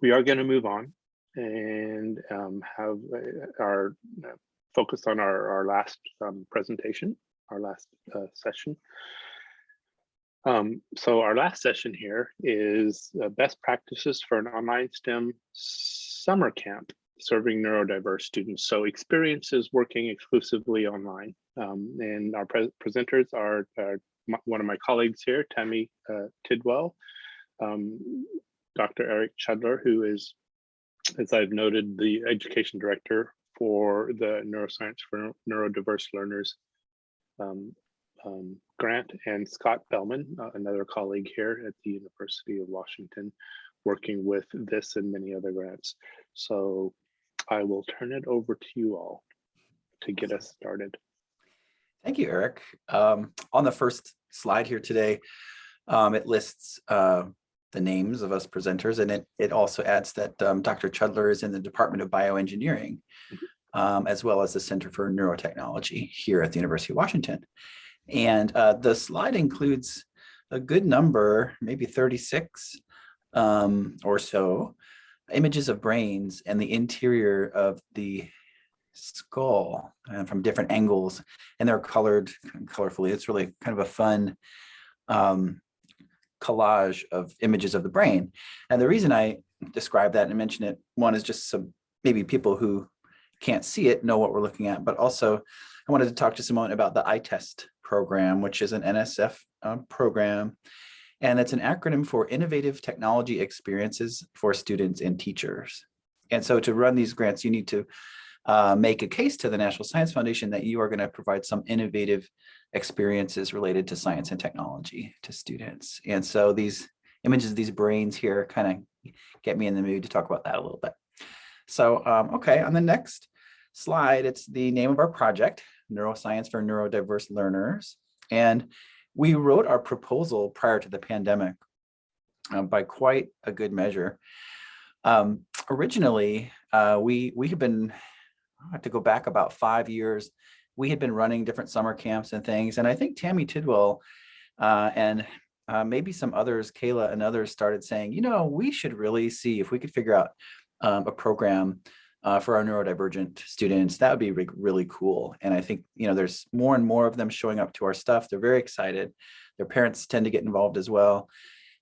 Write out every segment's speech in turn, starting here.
we are going to move on and um, have uh, our uh, focus on our, our last um, presentation, our last uh, session. Um, so our last session here is uh, best practices for an online STEM summer camp serving neurodiverse students. So experiences working exclusively online. Um, and our pre presenters are, are one of my colleagues here, Tammy uh, Tidwell, um, Dr. Eric Chudler, who is, as I've noted, the education director for the Neuroscience for Neurodiverse Learners um, um, grant, and Scott Bellman, uh, another colleague here at the University of Washington, working with this and many other grants. So I will turn it over to you all to get us started. Thank you, Eric. Um, on the first slide here today, um, it lists uh, the names of us presenters, and it, it also adds that um, Dr. Chudler is in the Department of Bioengineering, um, as well as the Center for Neurotechnology here at the University of Washington. And uh, the slide includes a good number, maybe 36 um, or so, images of brains and the interior of the skull uh, from different angles and they're colored colorfully. It's really kind of a fun um, collage of images of the brain. And the reason I describe that and mention it, one is just so maybe people who can't see it know what we're looking at, but also I wanted to talk a moment about the ITEST program, which is an NSF uh, program. And it's an acronym for Innovative Technology Experiences for Students and Teachers. And so to run these grants, you need to uh, make a case to the National Science Foundation that you are going to provide some innovative experiences related to science and technology to students. And so these images these brains here kind of get me in the mood to talk about that a little bit. So, um, okay, on the next slide, it's the name of our project, Neuroscience for Neurodiverse Learners. And we wrote our proposal prior to the pandemic uh, by quite a good measure. Um, originally, uh, we, we have been I have to go back about five years. We had been running different summer camps and things. And I think Tammy Tidwell uh, and uh, maybe some others, Kayla and others started saying, you know, we should really see if we could figure out um, a program uh, for our neurodivergent students. That would be re really cool. And I think, you know, there's more and more of them showing up to our stuff. They're very excited. Their parents tend to get involved as well.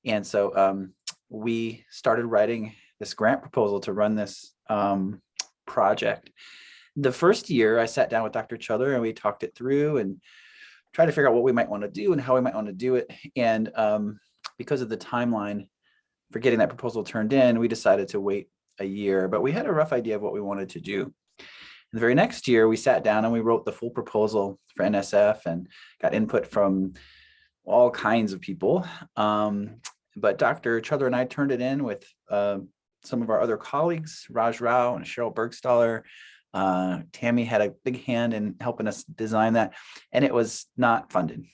And so um, we started writing this grant proposal to run this um, project the first year I sat down with Dr. Chudler and we talked it through and tried to figure out what we might want to do and how we might want to do it. And um, because of the timeline for getting that proposal turned in, we decided to wait a year, but we had a rough idea of what we wanted to do. And the very next year, we sat down and we wrote the full proposal for NSF and got input from all kinds of people. Um, but Dr. Chudler and I turned it in with uh, some of our other colleagues, Raj Rao and Sheryl Burgstahler, uh, Tammy had a big hand in helping us design that, and it was not funded.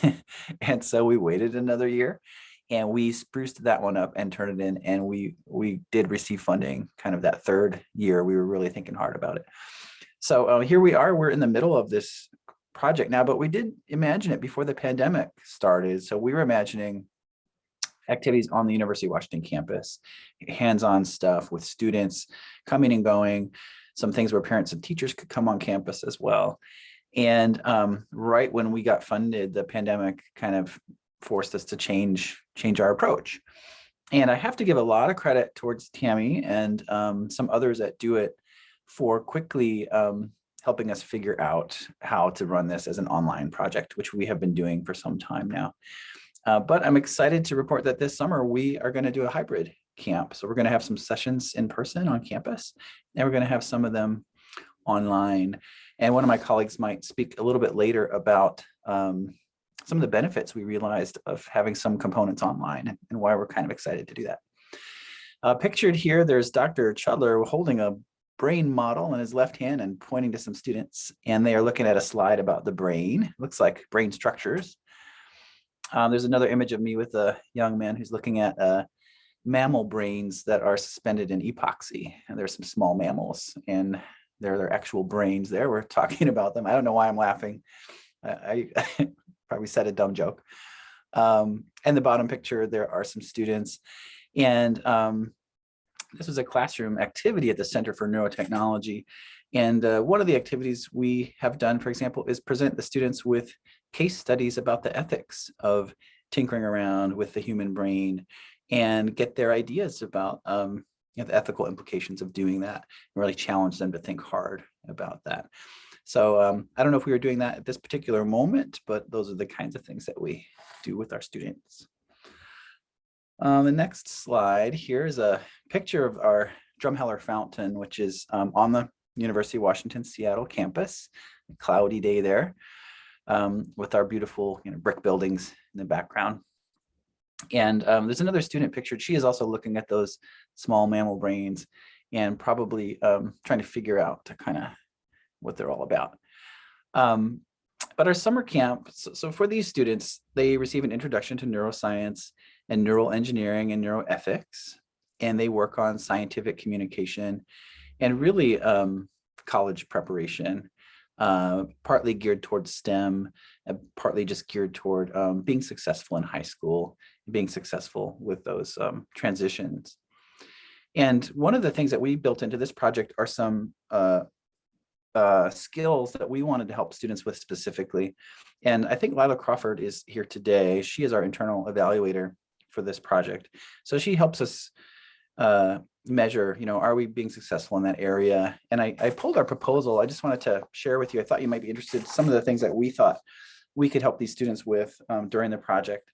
and so we waited another year and we spruced that one up and turned it in and we we did receive funding kind of that third year. We were really thinking hard about it. So uh, here we are. We're in the middle of this project now but we did imagine it before the pandemic started. So we were imagining activities on the university of washington campus hands-on stuff with students coming and going some things where parents and teachers could come on campus as well. And um, right when we got funded, the pandemic kind of forced us to change, change our approach. And I have to give a lot of credit towards Tammy and um, some others that do it for quickly um, helping us figure out how to run this as an online project, which we have been doing for some time now. Uh, but I'm excited to report that this summer we are going to do a hybrid camp. So we're going to have some sessions in person on campus, and we're going to have some of them online. And one of my colleagues might speak a little bit later about um, some of the benefits we realized of having some components online and why we're kind of excited to do that. Uh, pictured here, there's Dr. Chudler holding a brain model in his left hand and pointing to some students, and they are looking at a slide about the brain. looks like brain structures. Um, there's another image of me with a young man who's looking at uh, mammal brains that are suspended in epoxy. And there's some small mammals and they're their actual brains there. We're talking about them. I don't know why I'm laughing. I, I probably said a dumb joke. Um, and the bottom picture, there are some students. And um, this was a classroom activity at the Center for Neurotechnology. And uh, one of the activities we have done, for example, is present the students with case studies about the ethics of tinkering around with the human brain and get their ideas about um, you know, the ethical implications of doing that and really challenge them to think hard about that. So um, I don't know if we were doing that at this particular moment, but those are the kinds of things that we do with our students. Um, the next slide here is a picture of our Drumheller Fountain, which is um, on the University of Washington Seattle campus, cloudy day there, um, with our beautiful you know, brick buildings in the background. And um, there's another student pictured. She is also looking at those small mammal brains and probably um, trying to figure out to kind of what they're all about. Um, but our summer camp, so, so, for these students, they receive an introduction to neuroscience and neural engineering and neuroethics, and they work on scientific communication and really um, college preparation, uh, partly geared towards STEM, and partly just geared toward um, being successful in high school, being successful with those um, transitions. And one of the things that we built into this project are some uh, uh, skills that we wanted to help students with specifically. And I think Lila Crawford is here today. She is our internal evaluator for this project. So she helps us uh, measure, you know, are we being successful in that area? And I, I pulled our proposal. I just wanted to share with you. I thought you might be interested some of the things that we thought we could help these students with um, during the project.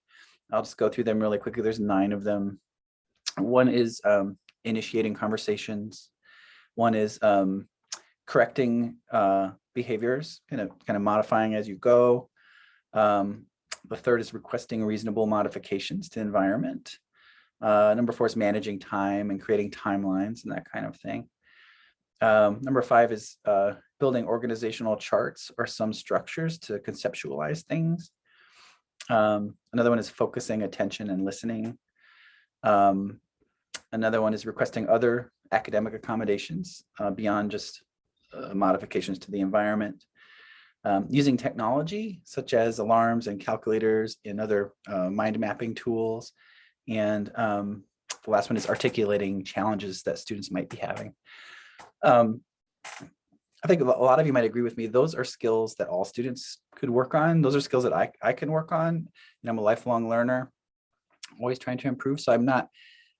I'll just go through them really quickly. There's nine of them. One is um, initiating conversations. One is um, correcting uh, behaviors, kind of kind of modifying as you go. Um, the third is requesting reasonable modifications to environment. Uh, number four is managing time and creating timelines and that kind of thing. Um, number five is uh, building organizational charts or some structures to conceptualize things. Um, another one is focusing attention and listening. Um, another one is requesting other academic accommodations uh, beyond just uh, modifications to the environment. Um, using technology such as alarms and calculators and other uh, mind mapping tools. And um, the last one is articulating challenges that students might be having. Um, I think a lot of you might agree with me. Those are skills that all students could work on. Those are skills that I, I can work on. And I'm a lifelong learner, always trying to improve. So I'm not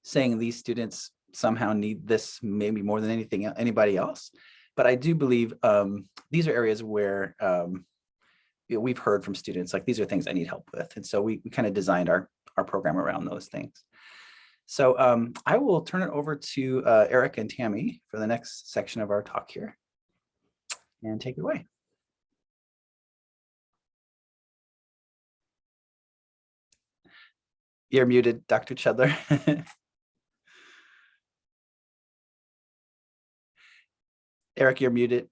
saying these students somehow need this maybe more than anything anybody else. But I do believe um, these are areas where um, you know, we've heard from students, like these are things I need help with. And so we, we kind of designed our, our program around those things. So um, I will turn it over to uh, Eric and Tammy for the next section of our talk here. And take it away. You're muted, Dr. Chudler. Eric, you're muted.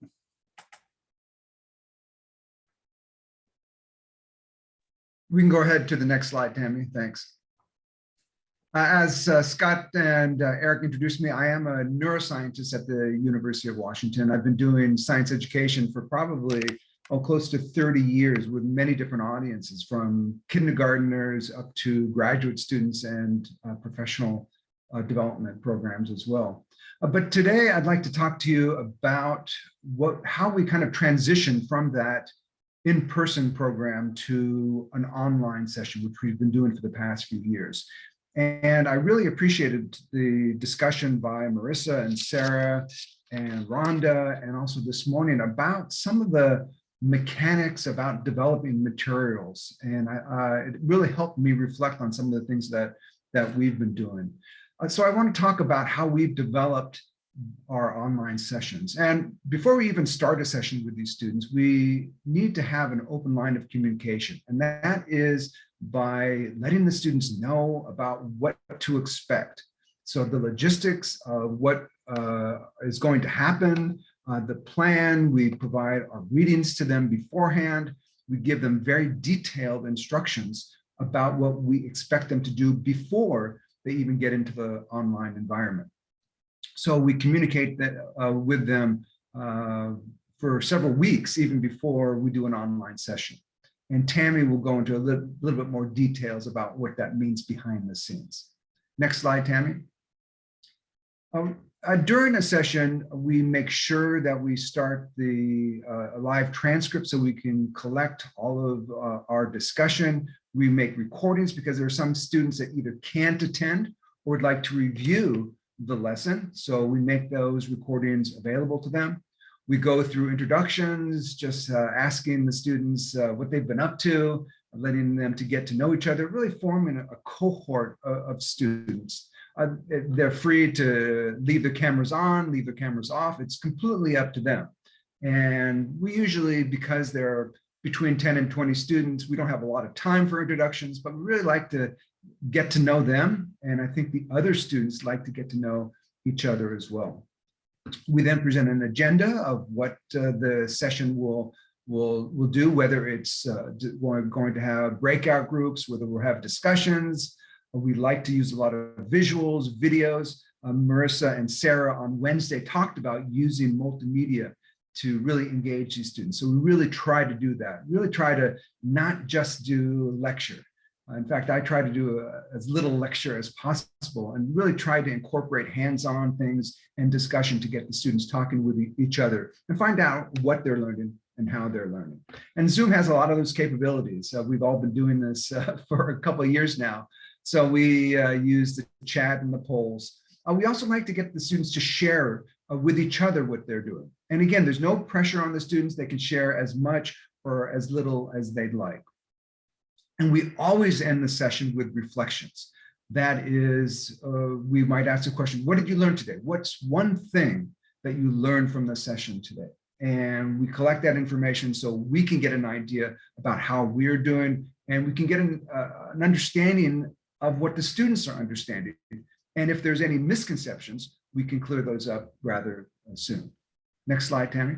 We can go ahead to the next slide, Tammy. Thanks. Uh, as uh, Scott and uh, Eric introduced me, I am a neuroscientist at the University of Washington. I've been doing science education for probably oh, close to 30 years with many different audiences from kindergarteners up to graduate students and uh, professional uh, development programs as well. Uh, but today I'd like to talk to you about what how we kind of transition from that in-person program to an online session, which we've been doing for the past few years. And I really appreciated the discussion by Marissa and Sarah and Rhonda, and also this morning about some of the mechanics about developing materials. And I, uh, it really helped me reflect on some of the things that, that we've been doing. Uh, so I want to talk about how we've developed our online sessions. And before we even start a session with these students, we need to have an open line of communication. And that is by letting the students know about what to expect. So the logistics of what uh, is going to happen, uh, the plan, we provide our readings to them beforehand. We give them very detailed instructions about what we expect them to do before they even get into the online environment. So we communicate that uh, with them uh, for several weeks, even before we do an online session. And Tammy will go into a little, little bit more details about what that means behind the scenes. Next slide, Tammy. Um, uh, during a session, we make sure that we start the uh, live transcript so we can collect all of uh, our discussion. We make recordings because there are some students that either can't attend or would like to review the lesson. So we make those recordings available to them. We go through introductions, just uh, asking the students uh, what they've been up to, letting them to get to know each other, really forming a, cohort of, of students. Uh, they're free to leave their cameras on, leave their cameras off. It's completely up to them. And we usually, because there are between 10 and 20 students, we don't have a lot of time for introductions, but we really like to get to know them. And I think the other students like to get to know each other as well. We then present an agenda of what uh, the session will will will do, whether it's uh, we're going to have breakout groups, whether we'll have discussions. We like to use a lot of visuals, videos. Uh, Marissa and Sarah on Wednesday talked about using multimedia to really engage these students. So we really try to do that, really try to not just do lecture. Uh, in fact, I try to do a, as little lecture as possible and really try to incorporate hands-on things and discussion to get the students talking with each other and find out what they're learning and how they're learning. And Zoom has a lot of those capabilities. Uh, we've all been doing this uh, for a couple of years now. So we uh, use the chat and the polls. Uh, we also like to get the students to share uh, with each other what they're doing. And again, there's no pressure on the students. They can share as much or as little as they'd like. And we always end the session with reflections. That is, uh, we might ask the question, what did you learn today? What's one thing that you learned from the session today? And we collect that information so we can get an idea about how we're doing and we can get an, uh, an understanding of what the students are understanding. And if there's any misconceptions, we can clear those up rather soon. Next slide, Tammy.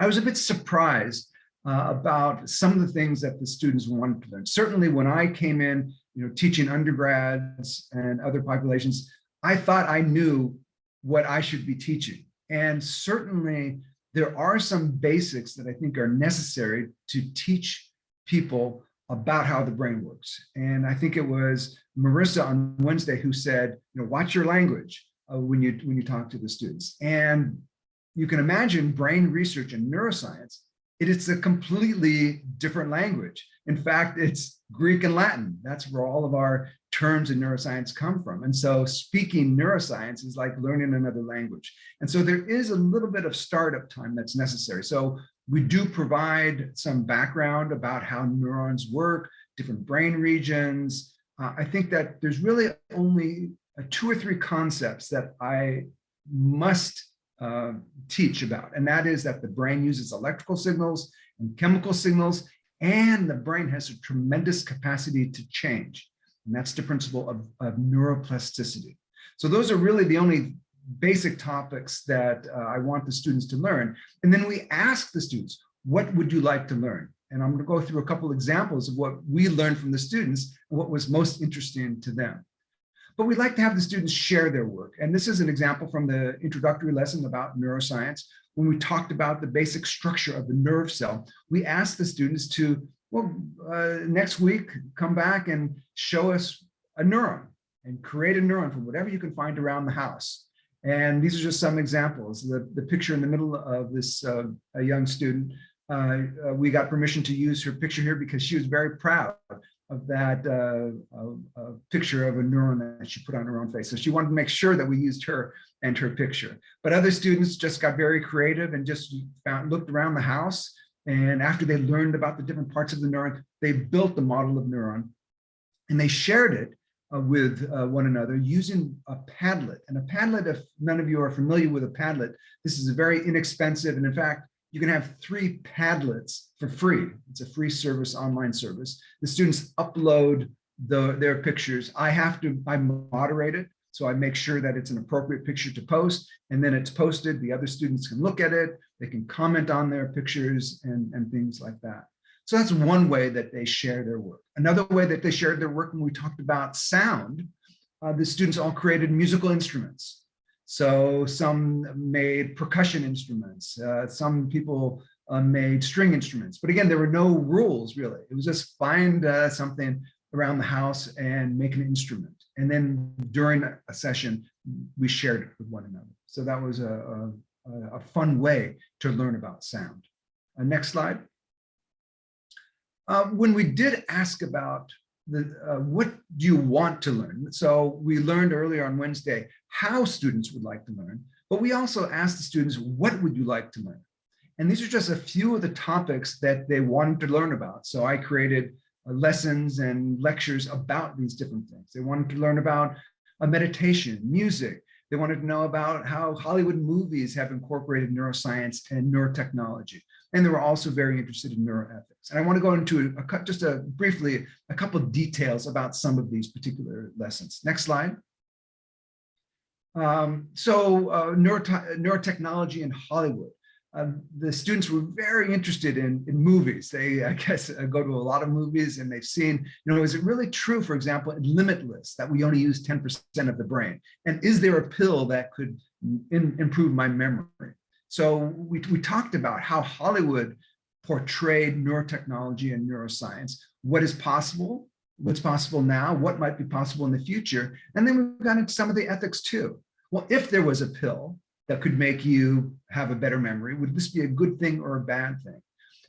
I was a bit surprised uh, about some of the things that the students wanted to learn. Certainly when I came in, you know, teaching undergrads and other populations, I thought I knew what I should be teaching. And certainly there are some basics that I think are necessary to teach people about how the brain works. And I think it was Marissa on Wednesday who said, you know, watch your language uh, when you when you talk to the students. And you can imagine brain research and neuroscience, it is a completely different language. In fact, it's Greek and Latin. That's where all of our terms in neuroscience come from. And so speaking neuroscience is like learning another language. And so there is a little bit of startup time that's necessary. So we do provide some background about how neurons work, different brain regions. Uh, I think that there's really only uh, two or three concepts that I must uh, teach about, and that is that the brain uses electrical signals and chemical signals, and the brain has a tremendous capacity to change. And that's the principle of, of neuroplasticity. So those are really the only basic topics that uh, I want the students to learn. And then we ask the students, what would you like to learn? And I'm going to go through a couple examples of what we learned from the students what was most interesting to them. But we'd like to have the students share their work. And this is an example from the introductory lesson about neuroscience. When we talked about the basic structure of the nerve cell, we asked the students to, well, uh, next week, come back and show us a neuron and create a neuron from whatever you can find around the house. And these are just some examples. The, the picture in the middle of this uh, young student, uh, uh, we got permission to use her picture here because she was very proud of that uh, picture of a neuron that she put on her own face. So she wanted to make sure that we used her and her picture. But other students just got very creative and just found, looked around the house. And after they learned about the different parts of the neuron, they built the model of neuron and they shared it uh, with uh, one another using a Padlet. And a Padlet, if none of you are familiar with a Padlet, this is a very inexpensive, and in fact, you can have three Padlets for free. It's a free service, online service. The students upload the, their pictures. I have to, I moderate it. So I make sure that it's an appropriate picture to post and then it's posted. The other students can look at it. They can comment on their pictures and, and things like that. So that's one way that they share their work. Another way that they shared their work when we talked about sound, uh, the students all created musical instruments. So some made percussion instruments, uh, some people uh, made string instruments. But again, there were no rules really. It was just find uh, something around the house and make an instrument. And then during a session, we shared it with one another. So that was a, a, a fun way to learn about sound. Uh, next slide. Uh, when we did ask about the, uh, what do you want to learn? So we learned earlier on Wednesday how students would like to learn, but we also asked the students, what would you like to learn? And these are just a few of the topics that they wanted to learn about. So I created uh, lessons and lectures about these different things. They wanted to learn about a meditation, music. They wanted to know about how Hollywood movies have incorporated neuroscience and neurotechnology. And they were also very interested in neuroethics. And I want to go into a, a, just a briefly a couple details about some of these particular lessons. Next slide. Um, so uh, neurotechnology in Hollywood. Um, the students were very interested in, in movies. They, I guess, uh, go to a lot of movies and they've seen, you know, is it really true, for example, in Limitless, that we only use 10% of the brain? And is there a pill that could in, improve my memory? So we, we talked about how Hollywood portrayed neurotechnology and neuroscience, what is possible, what's possible now, what might be possible in the future. And then we got into some of the ethics too. Well, if there was a pill, that could make you have a better memory? Would this be a good thing or a bad thing?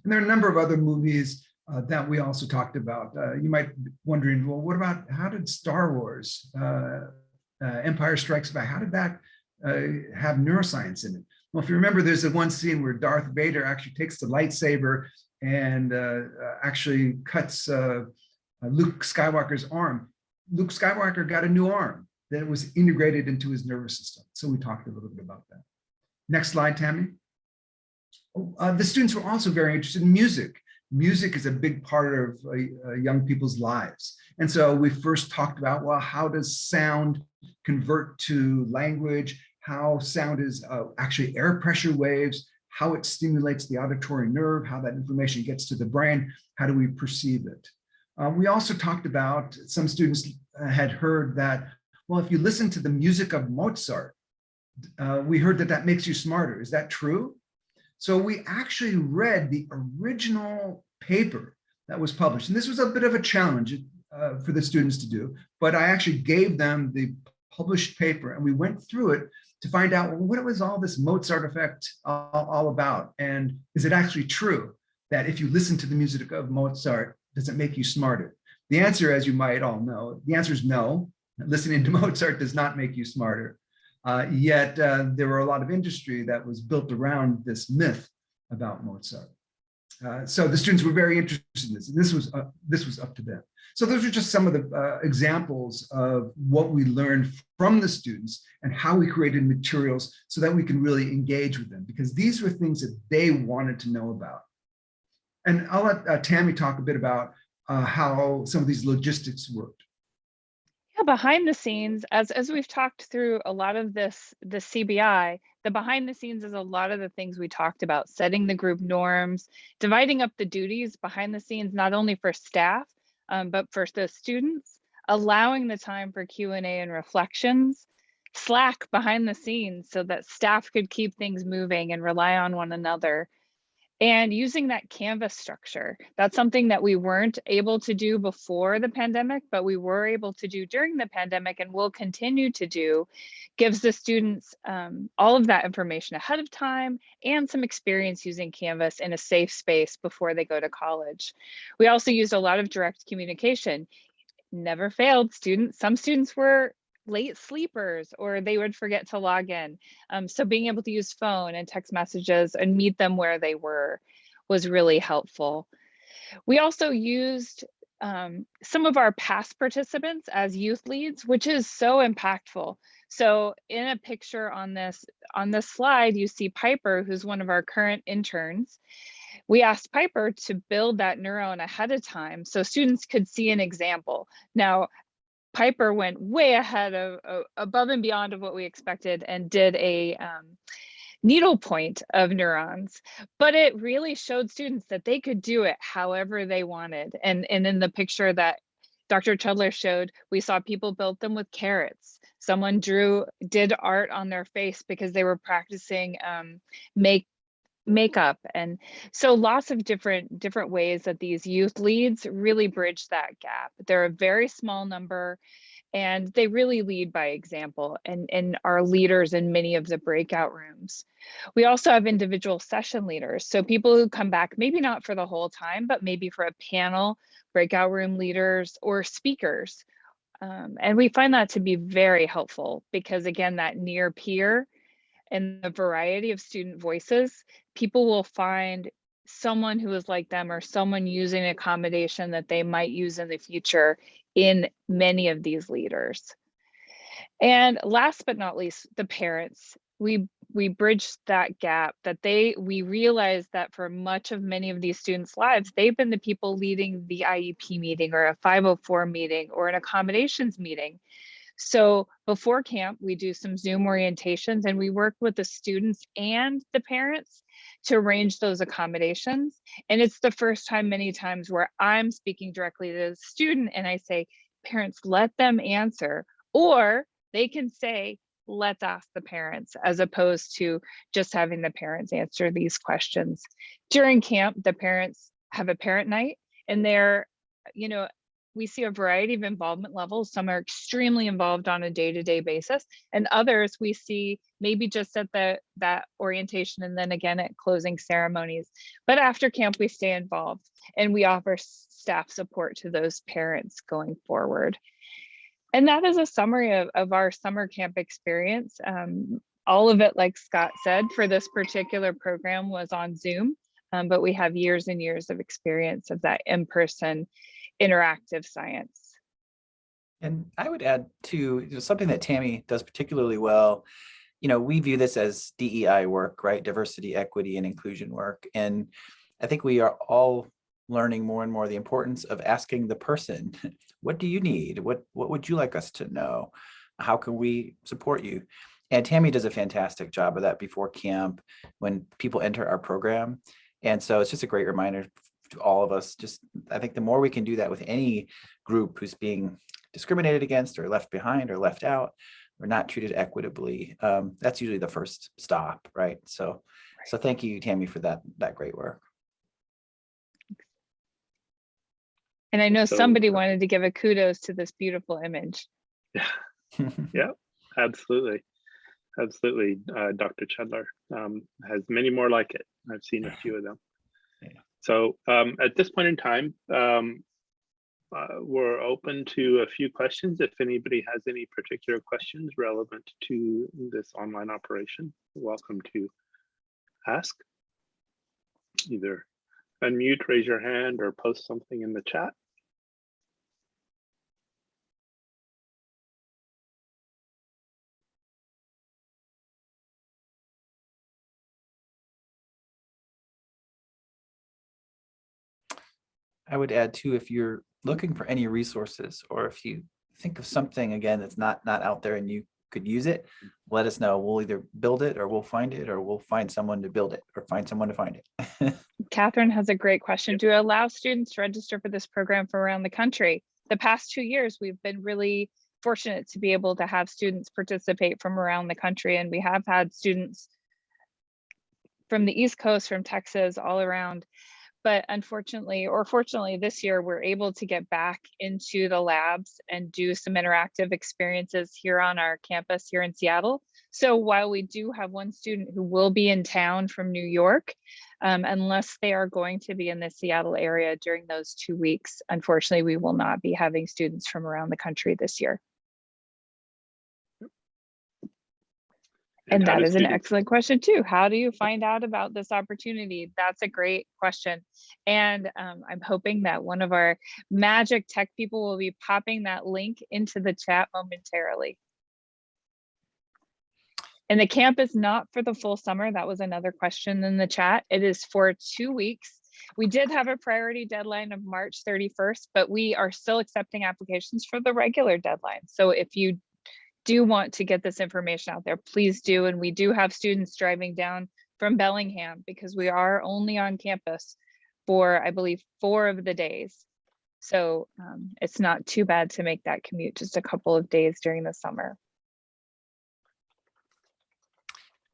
And there are a number of other movies uh, that we also talked about. Uh, you might be wondering, well, what about how did Star Wars, uh, uh Empire Strikes Back, how did that uh, have neuroscience in it? Well, if you remember, there's the one scene where Darth Vader actually takes the lightsaber and uh, actually cuts Luke Skywalker's arm. Luke Skywalker got a new arm that was integrated into his nervous system. So we talked a little bit about that. Next slide, Tammy. Uh, the students were also very interested in music. Music is a big part of uh, uh, young people's lives. And so we first talked about, well, how does sound convert to language? How sound is uh, actually air pressure waves, how it stimulates the auditory nerve, how that information gets to the brain, how do we perceive it? Uh, we also talked about, some students had heard that well, if you listen to the music of Mozart, uh, we heard that that makes you smarter. Is that true? So we actually read the original paper that was published. And this was a bit of a challenge uh, for the students to do, but I actually gave them the published paper and we went through it to find out well, what was all this Mozart effect all, all about? And is it actually true that if you listen to the music of Mozart, does it make you smarter? The answer, as you might all know, the answer is no listening to Mozart does not make you smarter. Uh, yet uh, there were a lot of industry that was built around this myth about Mozart. Uh, so the students were very interested in this. This was uh, this was up to them. So those are just some of the uh, examples of what we learned from the students and how we created materials so that we can really engage with them because these were things that they wanted to know about. And I'll let uh, Tammy talk a bit about how some of these logistics worked. Yeah, behind the scenes, as as we've talked through a lot of this, the CBI, the behind the scenes is a lot of the things we talked about, setting the group norms, dividing up the duties behind the scenes, not only for staff, um, but for the students, allowing the time for Q&A and reflections, Slack behind the scenes so that staff could keep things moving and rely on one another and using that canvas structure. That's something that we weren't able to do before the pandemic but we were able to do during the pandemic and will continue to do. Gives the students um, all of that information ahead of time and some experience using canvas in a safe space before they go to college. We also used a lot of direct communication. Never failed students. Some students were late sleepers or they would forget to log in. Um, so being able to use phone and text messages and meet them where they were was really helpful. We also used um, some of our past participants as youth leads, which is so impactful. So in a picture on this on this slide, you see Piper, who's one of our current interns. We asked Piper to build that neuron ahead of time so students could see an example. Now, Piper went way ahead of, above and beyond of what we expected and did a um, needle point of neurons, but it really showed students that they could do it however they wanted. And, and in the picture that Dr. Chudler showed, we saw people build them with carrots. Someone drew, did art on their face because they were practicing um, make makeup and so lots of different different ways that these youth leads really bridge that gap they're a very small number and they really lead by example and, and are leaders in many of the breakout rooms. We also have individual session leaders. So people who come back, maybe not for the whole time, but maybe for a panel, breakout room leaders or speakers. Um, and we find that to be very helpful because again, that near peer and the variety of student voices, people will find someone who is like them or someone using accommodation that they might use in the future in many of these leaders. And last but not least, the parents. We we bridged that gap that they we realized that for much of many of these students' lives, they've been the people leading the IEP meeting or a 504 meeting or an accommodations meeting. So before camp, we do some Zoom orientations and we work with the students and the parents to arrange those accommodations. And it's the first time many times where I'm speaking directly to the student and I say, parents, let them answer, or they can say, let's ask the parents as opposed to just having the parents answer these questions. During camp, the parents have a parent night and they're, you know, we see a variety of involvement levels. Some are extremely involved on a day-to-day basis, and others we see maybe just at the that orientation and then again at closing ceremonies. But after camp, we stay involved and we offer staff support to those parents going forward. And that is a summary of, of our summer camp experience. Um, all of it, like Scott said, for this particular program was on Zoom, um, but we have years and years of experience of that in-person interactive science. And I would add to something that Tammy does particularly well. You know, we view this as DEI work, right? Diversity, equity, and inclusion work. And I think we are all learning more and more the importance of asking the person, what do you need? What, what would you like us to know? How can we support you? And Tammy does a fantastic job of that before camp when people enter our program. And so it's just a great reminder to all of us. Just, I think the more we can do that with any group who's being discriminated against or left behind or left out or not treated equitably, um, that's usually the first stop, right? So, so thank you, Tammy, for that, that great work. And I know So- somebody wanted to give a kudos to this beautiful image. Yeah yeah, absolutely. Absolutely. Uh, Dr. Chudler um, has many more like it. I've seen a few of them. So um, at this point in time, um, uh, we're open to a few questions. If anybody has any particular questions relevant to this online operation, welcome to ask. Either unmute, raise your hand, or post something in the chat. I would add too, if you're looking for any resources or if you think of something again that's not not out there and you could use it, let us know. We'll either build it or we'll find it or we'll find someone to build it or find someone to find it. Catherine has a great question. Do you allow students to register for this program from around the country? The past two years, we've been really fortunate to be able to have students participate from around the country. And we have had students from the East Coast, from Texas, all around. But unfortunately, or fortunately this year, we're able to get back into the labs and do some interactive experiences here on our campus here in Seattle. So while we do have one student who will be in town from New York, um, unless they are going to be in the Seattle area during those two weeks, unfortunately, we will not be having students from around the country this year. And that an students- excellent question too. How do you find out about this opportunity? That's a great question. And um, I'm hoping that one of our magic tech people will be popping that link into the chat momentarily. And the camp is not for the full summer. That was another question in the chat. It is for two weeks. We did have a priority deadline of March 31st, but we are still accepting applications for the regular deadline. So if you do want to get this information out there, please do. And we do have students driving down from Bellingham because we are only on campus for, I believe, four of the days. So um, it's not too bad to make that commute just a couple of days during the summer.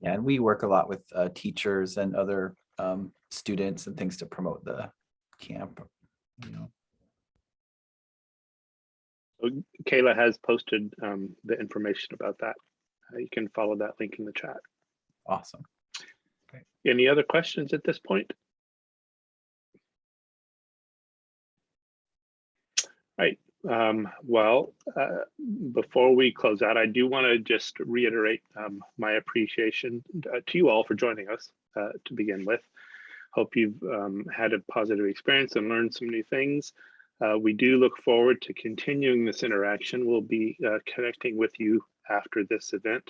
Yeah, and we work a lot with uh, teachers and other um, students and things to promote the camp. You know, Kayla has posted um, the information about that. Uh, you can follow that link in the chat. Awesome. Any other questions at this point? Right. Um, well, uh, before we close out, I do want to just reiterate um, my appreciation uh, to you all for joining us uh, to begin with. Hope you've um, had a positive experience and learned some new things. Uh, we do look forward to continuing this interaction. We'll be uh, connecting with you after this event,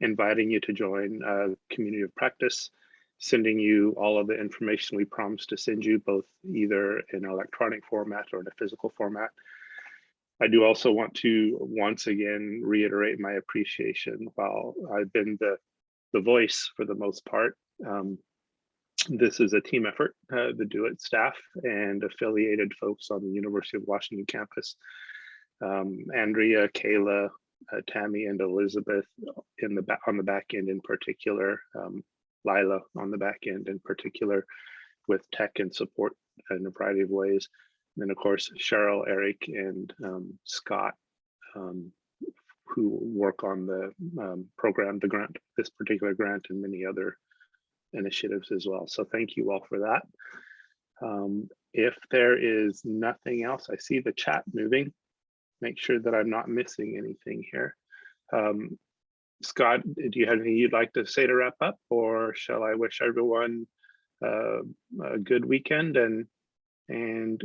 inviting you to join uh, Community of Practice, sending you all of the information we promised to send you, both either in electronic format or in a physical format. I do also want to once again reiterate my appreciation. While I've been the, the voice for the most part, um, this is a team effort, uh, the DO-IT staff and affiliated folks on the University of Washington campus. Um, Andrea, Kayla, uh, Tammy, and Elizabeth in the on the back end in particular, um, Lila on the back end in particular, with tech and support in a variety of ways. And then of course, Sheryl, Eric, and um, Scott, um, who work on the um, program, the grant, this particular grant and many other initiatives as well. So thank you all for that. Um, if there is nothing else, I see the chat moving. Make sure that I'm not missing anything here. Um, Scott, do you have anything you'd like to say to wrap up or shall I wish everyone uh, a good weekend and and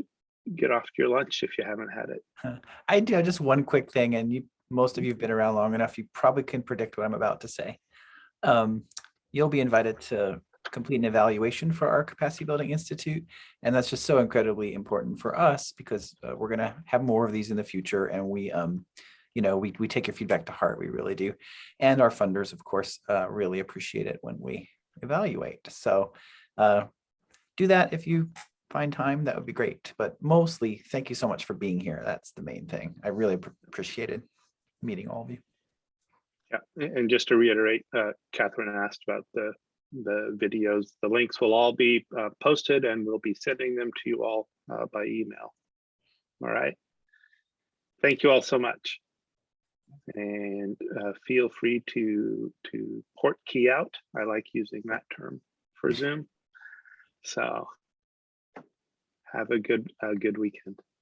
get off to your lunch if you haven't had it. I do just one quick thing, and you, most of you have been around long enough, you probably can predict what I'm about to say. Um, you'll be invited to complete an evaluation for our Capacity Building Institute, and that's just so incredibly important for us because uh, we're going to have more of these in the future, and we, um, you know, we we take your feedback to heart, we really do, and our funders, of course, uh, really appreciate it when we evaluate. So uh, do that if you find time, that would be great. But mostly, thank you so much for being here. That's the main thing. I really ap- appreciated meeting all of you. Yeah, and just to reiterate, uh, Catherine asked about the the videos. The links will all be uh, posted and we'll be sending them to you all uh, by email. All right. Thank you all so much. And uh, feel free to to port key out. I like using that term for Zoom. So have a good a good weekend.